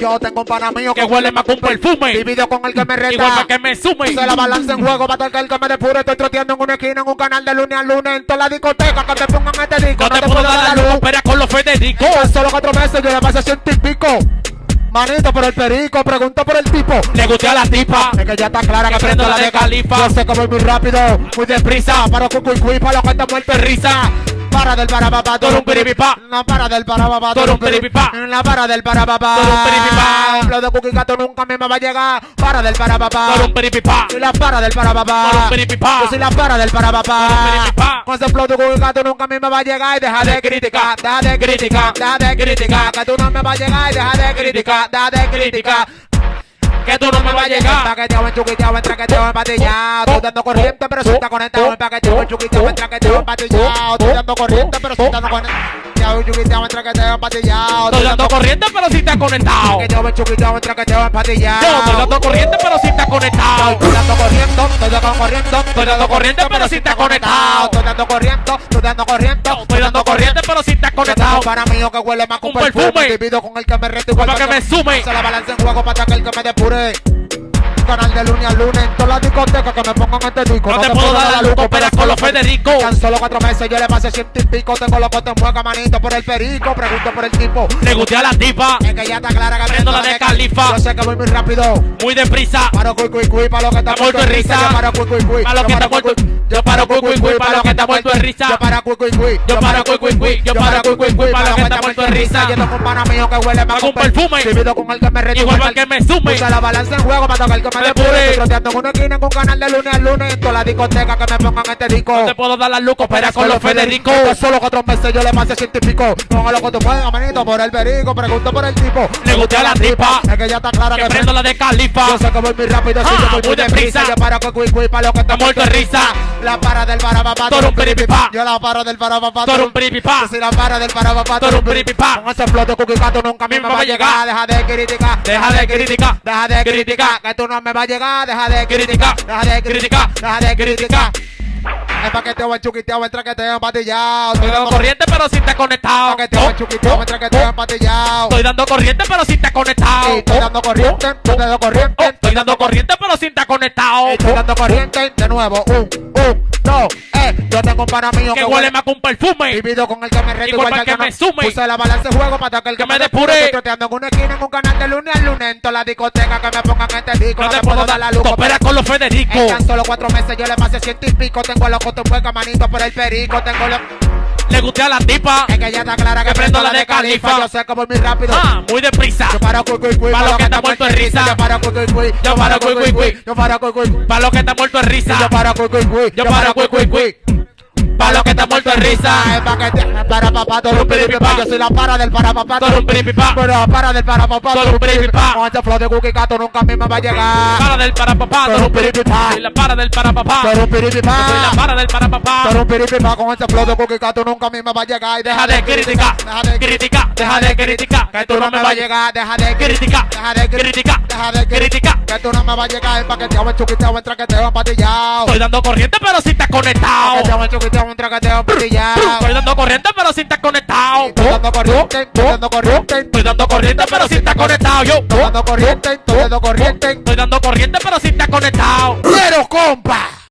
Yo tengo un pana mío Que huele más que un perfume. Divido con el que me reta. Igual para que me sume. Se la balanza en juego, para que el que me depure. Estoy troteando en una esquina, en un canal de lunes a lunes. En toda la discoteca, que te pongan este disco. No te puedo dar la luz, espera con los Federico. Tan solo cuatro meses, yo le pasé ciento y pico. Manito por el perico, pregunto por el tipo. Le gusté a la tipa. Es que ya está clara que, Que prendo la de Califa. Yo sé que voy muy rápido, muy deprisa. Para cucu y cui, para los que están muertos de risa. Para del para papá, Todo un piripipá. No para del para papá, Todo un piripipá. La para del para papá. Todo un piripipá. Lo de Cookie Gato nunca me va a llegar. Para del para papá. Todo un peripipá. Soy la para del para papá. Todo un piripipá. Yo soy la para del para papá. Con ese flow de Cookie Gato nunca me va a llegar. Y deja de criticar, deja de criticar, deja de criticar. Que tú no me vas a llegar. Y deja de criticar, deja de criticar. Que tú no me vas a llegar. Paqueteo, en chuquiteo, en traqueteo. Estoy dando corriente, pero si está conectado. En paqueteo, en chuquiteo, en traqueteo, en patillao. Estoy dando corriente, pero si está conectado. En chuquiteo, en traqueteo, en patillao. Estoy dando corriente, pero si está conectado. En chuquiteo, en traqueteo, en patillao. Yo estoy dando corriente, pero si está conectado. Estoy dando corriente, estoy dando corriente. Estoy dando corriente, pero si está conectado. Estoy dando corriente, estoy dando corriente. Estoy dando corriente, pero si está conectado. un pana mío que huele más perfume. perfume. Divido con el que me reto igual Para que me sume. Se la balance en juego para que el que me depure. Canal de lunes a lunes en todas las discotecas que me pongan este disco. No te puedo dar la luz, cooperas con los Federico. Tan solo cuatro meses yo le pasé ciento y pico. Tengo los en mueca, manito por el perico. Pregunto por el tipo. Le gusté a la tipa. Es que ya está clara que Prendo la de Califa. Yo sé que voy muy rápido. Muy deprisa. Paro cuy cuy cuy para lo que está muerto de risa. Yo paro cuy cuy cuy. Pa' lo que está muerto. Yo paro cuy cuy cuy pa' lo que está muerto de risa. Yo paro cuy cuy cuy. Yo paro cuy cuy cuy. Yo paro cuy cuy cuy pa' lo que está muerto de risa. Yo tengo un pana mío que huele más Con perfume. Divido con el que me. Igual para que me sume. La balanza en juego para tocar el que depure. depure. Estoy troteando en una esquina en un canal de lunes a lunes. En todas las discotecas que me pongan este disco. No te puedo dar la luz, coopera con los Federico. Solo cuatro meses yo le pasé ciento y pico. Ponga lo que tú puedas, manito, por el perico. Pregunto por el tipo. Le gusté a la tipa. Es que ya está clara Que que prendo la de Califa. yo sé que voy muy rápido, Ah, yo voy muy deprisa. Yo paro con cuy cuy pa' lo que está muerto de risa. La para del para papá, Todo un piripipá. Yo la paro del para papá, Todo un piripipá. Soy la para del para papá, Todo un piripipá. Con ese flow de cuy gato nunca a mí me va a llegar. Deja de criticar, Deja de criticar. deja de criticar. Criticar. Que tú no me vas a llegar, deja de Criticar. deja de Criticar. deja de criticar. Es paqueteo, en chuquiteo, en traqueteo, en patillao. Estoy dando corriente, pero si está conectado. Paqueteo, en chuquiteo, en traqueteo, en patillao. Estoy dando corriente, pero si está conectado. Estoy dando corriente, estoy dando Oh, corriente. Estoy dando corriente, pero si está conectado. Estoy dando corriente de nuevo. Un, un, dos, eh. Yo tengo un pana mío Que huele más que un perfume. Divido con el que me reto Igual que me sume. Puse la balanza juego para que el que, me depure. Estoy troteando en una esquina en un canal de lunes a lunes. En todas las discotecas que me pongan este disco. No te puedo dar la luz, coopera con los Federico. En tan solo cuatro meses yo le pasé ciento y pico. Tengo los cotos en hueca, manito por el perico. Tengo los... Le gusté a la tipa. Es que ya está clara que, Que prendo la de Califa. Yo sé voy muy rápido. Ah, muy deprisa. Yo paro cuy cuy cuy. Pa' lo que está muerto de risa. Yo paro cuy cuy cuy. Yo paro cuy cuy cuy. Yo paro cuy cuy cuy. Pa' lo que está muerto de risa. Yo paro cuy cuy cuy. Yo paro cuy cuy cuy. Pa' lo que está muerto de risa. Pa' que te para papá, todo un piripipá. Yo soy la para del para papá, Todo un piripipá. Pero la para del para papá, Todo un piripipá. Con este flow de cookie gato nunca a mí me va a llegar. Para del para papá. Todo un piripipá. Soy la para del para papá. Todo un piripipá. Soy la para del para papá. Todo un piripipá. Con este flow de cookie gato nunca a mí me va a llegar. Y Deja de criticar. Deja de Criticar. Deja de criticar. Que tú no me vas a llegar. Deja de Criticar. Deja de Criticar. Deja de Criticar. Que tú no me vas a llegar. El paqueteo, el chuquiteo, el traqueteo, empatillado. Estoy dando corriente, pero si está conectado. Empatillado. Estoy dando corriente, pero si está conectado. Estoy dando corriente, estoy dando corriente. Estoy dando corriente, pero si está conectado. Yo. Estoy dando corriente, estoy dando corriente. Estoy dando corriente, pero si está conectado. Quiero compa.